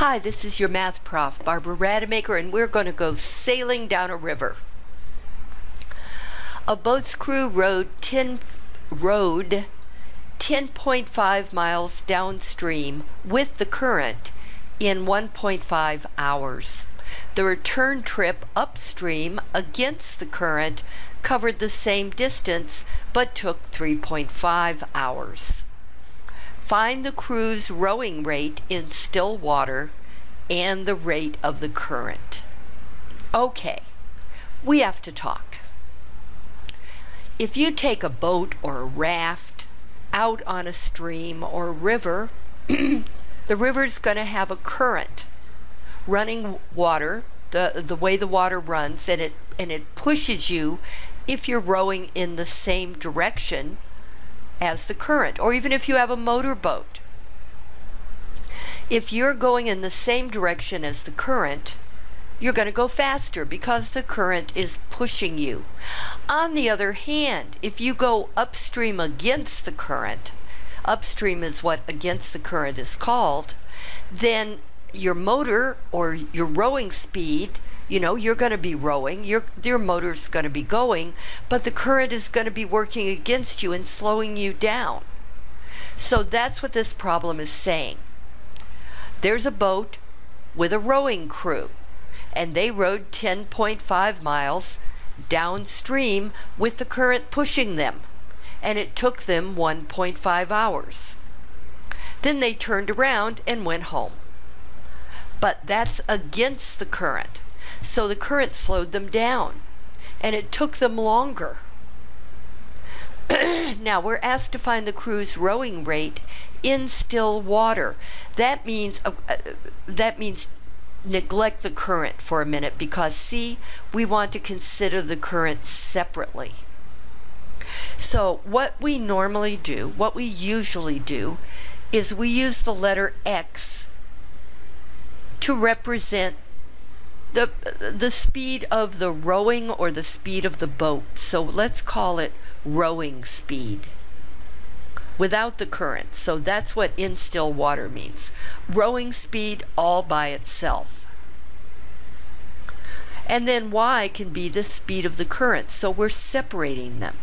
Hi, this is your math prof, Barbara Rademacher, and we're going to go sailing down a river. A boat's crew rowed 10, rowed 10.5 miles downstream with the current in 1.5 hours. The return trip upstream against the current covered the same distance but took 3.5 hours. Find the crew's rowing rate in still water and the rate of the current. Okay, we have to talk. If you take a boat or a raft out on a stream or river, the river's going to have a current running water, the, the way the water runs, and it, and it pushes you if you're rowing in the same direction as the current, or even if you have a motorboat. If you're going in the same direction as the current, you're going to go faster because the current is pushing you. On the other hand, if you go upstream against the current, upstream is what against the current is called, then your motor or your rowing speed you know you're going to be rowing your your motor's going to be going but the current is going to be working against you and slowing you down. So that's what this problem is saying. There's a boat with a rowing crew and they rowed 10.5 miles downstream with the current pushing them and it took them 1.5 hours. Then they turned around and went home. But that's against the current so the current slowed them down and it took them longer. now we're asked to find the crew's rowing rate in still water. That means uh, uh, that means neglect the current for a minute because see, we want to consider the current separately. So what we normally do, what we usually do, is we use the letter X to represent the the speed of the rowing or the speed of the boat. So let's call it rowing speed without the current. So that's what in still water means. Rowing speed all by itself. And then y can be the speed of the current. So we're separating them.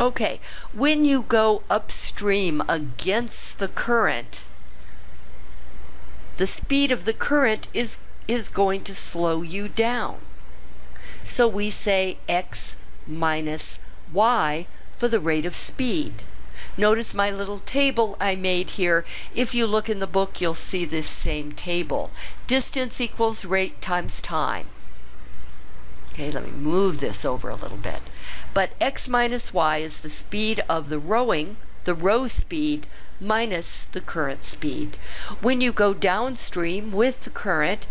Okay, when you go upstream against the current, the speed of the current is, is going to slow you down. So we say x minus y for the rate of speed. Notice my little table I made here. If you look in the book, you'll see this same table. Distance equals rate times time. Okay, let me move this over a little bit. But x minus y is the speed of the rowing, the row speed, minus the current speed. When you go downstream with the current,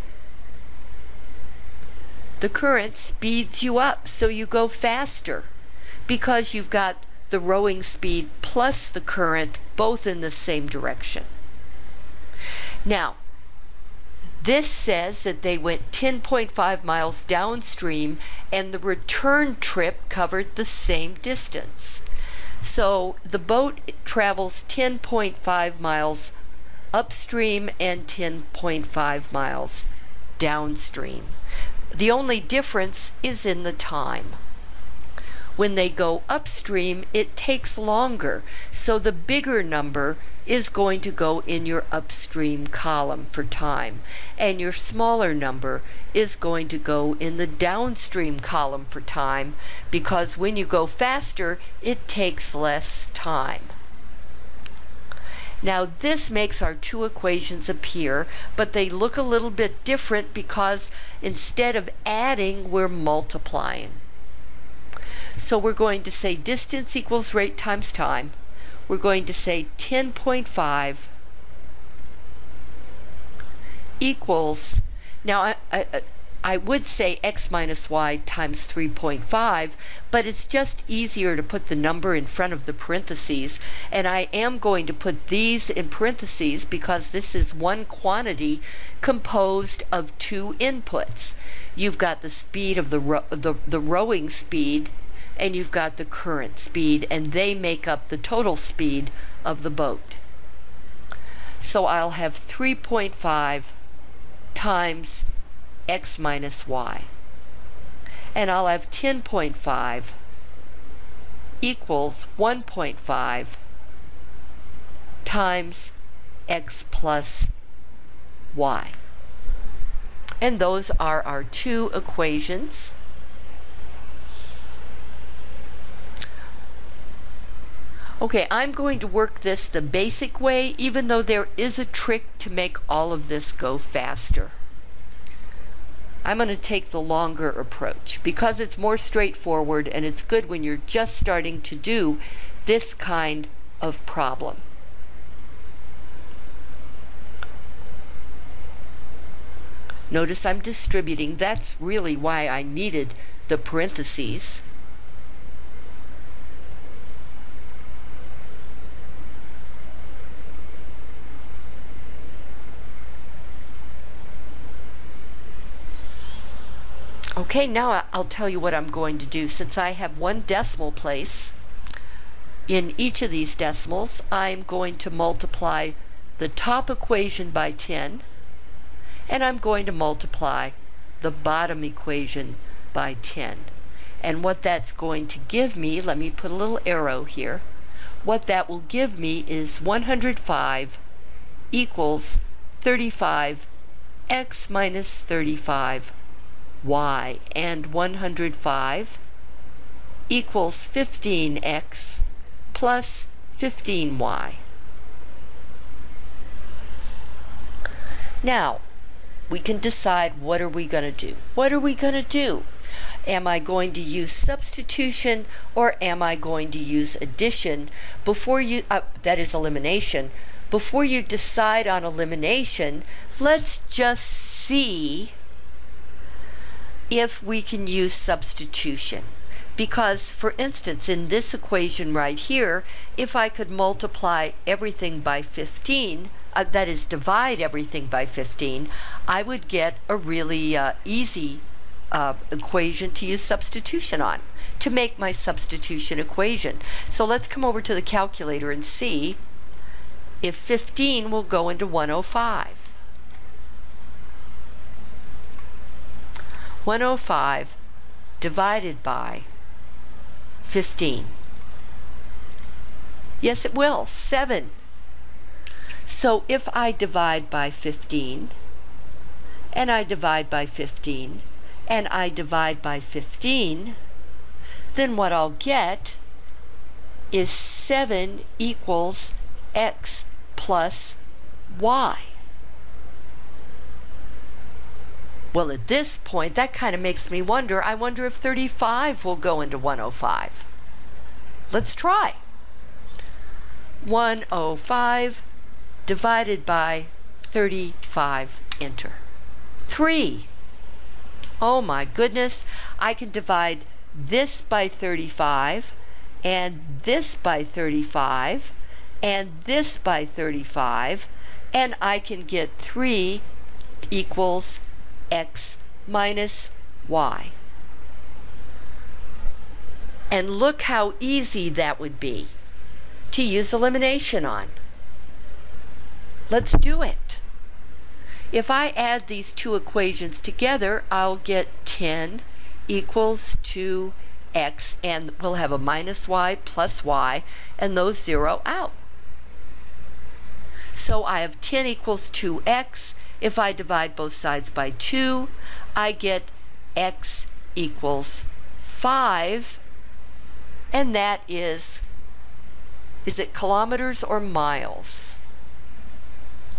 the current speeds you up, so you go faster because you've got the rowing speed plus the current both in the same direction. Now, this says that they went 10.5 miles downstream and the return trip covered the same distance. So the boat travels 10.5 miles upstream and 10.5 miles downstream. The only difference is in the time. When they go upstream, it takes longer, so the bigger number is going to go in your upstream column for time, and your smaller number is going to go in the downstream column for time, because when you go faster, it takes less time. Now this makes our two equations appear, but they look a little bit different because instead of adding, we're multiplying. So we're going to say distance equals rate times time. We're going to say 10.5 equals, now I, I, I would say x minus y times 3.5, but it's just easier to put the number in front of the parentheses. And I am going to put these in parentheses because this is one quantity composed of two inputs. You've got the speed of the, the, the rowing speed and you've got the current speed, and they make up the total speed of the boat. So I'll have 3.5 times x minus y. And I'll have 10.5 equals 1.5 times x plus y. And those are our two equations. Okay, I'm going to work this the basic way, even though there is a trick to make all of this go faster. I'm going to take the longer approach because it's more straightforward and it's good when you're just starting to do this kind of problem. Notice I'm distributing. That's really why I needed the parentheses. Okay, now I'll tell you what I'm going to do. Since I have one decimal place in each of these decimals, I'm going to multiply the top equation by 10, and I'm going to multiply the bottom equation by 10. And what that's going to give me, let me put a little arrow here, what that will give me is 105 equals 35 x minus 35 y and 105 equals 15x plus 15y. Now, we can decide what are we going to do. What are we going to do? Am I going to use substitution or am I going to use addition before you, uh, that is elimination. Before you decide on elimination, let's just see if we can use substitution. Because, for instance, in this equation right here, if I could multiply everything by 15, uh, that is, divide everything by 15, I would get a really uh, easy uh, equation to use substitution on, to make my substitution equation. So let's come over to the calculator and see if 15 will go into 105. 105 divided by 15. Yes, it will. 7. So if I divide by 15, and I divide by 15, and I divide by 15, then what I'll get is 7 equals x plus y. Well, at this point, that kind of makes me wonder. I wonder if 35 will go into 105. Let's try. 105 divided by 35, enter. 3. Oh my goodness, I can divide this by 35, and this by 35, and this by 35, and I can get 3 equals x minus y. And look how easy that would be to use elimination on. Let's do it. If I add these two equations together, I'll get 10 equals 2x, and we'll have a minus y plus y, and those zero out. So I have 10 equals 2x, if I divide both sides by 2, I get x equals 5, and that is, is it kilometers or miles?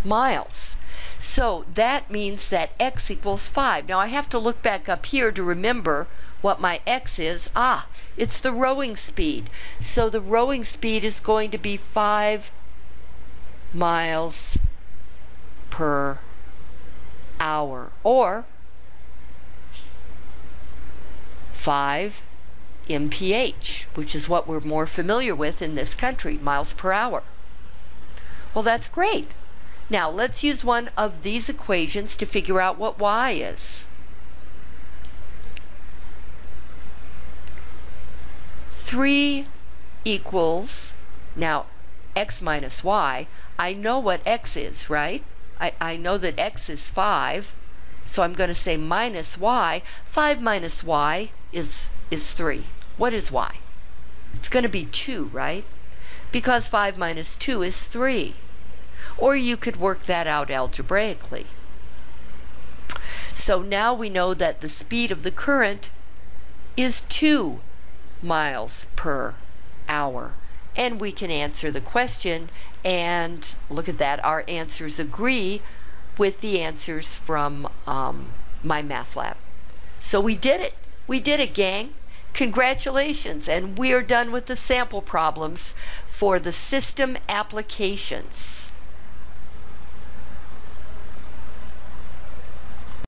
Miles. So that means that x equals 5. Now I have to look back up here to remember what my x is. Ah, it's the rowing speed. So the rowing speed is going to be 5 miles per hour or 5 mph, which is what we're more familiar with in this country, miles per hour. Well, that's great. Now, let's use one of these equations to figure out what y is. 3 equals, now x minus y, I know what x is, right? I, I know that x is 5, so I'm going to say minus y. 5 minus y is, is 3. What is y? It's going to be 2, right? Because 5 minus 2 is 3. Or you could work that out algebraically. So now we know that the speed of the current is 2 miles per hour. And we can answer the question and look at that. Our answers agree with the answers from um, MyMathLab. So we did it. We did it, gang. Congratulations. And we are done with the sample problems for the system applications.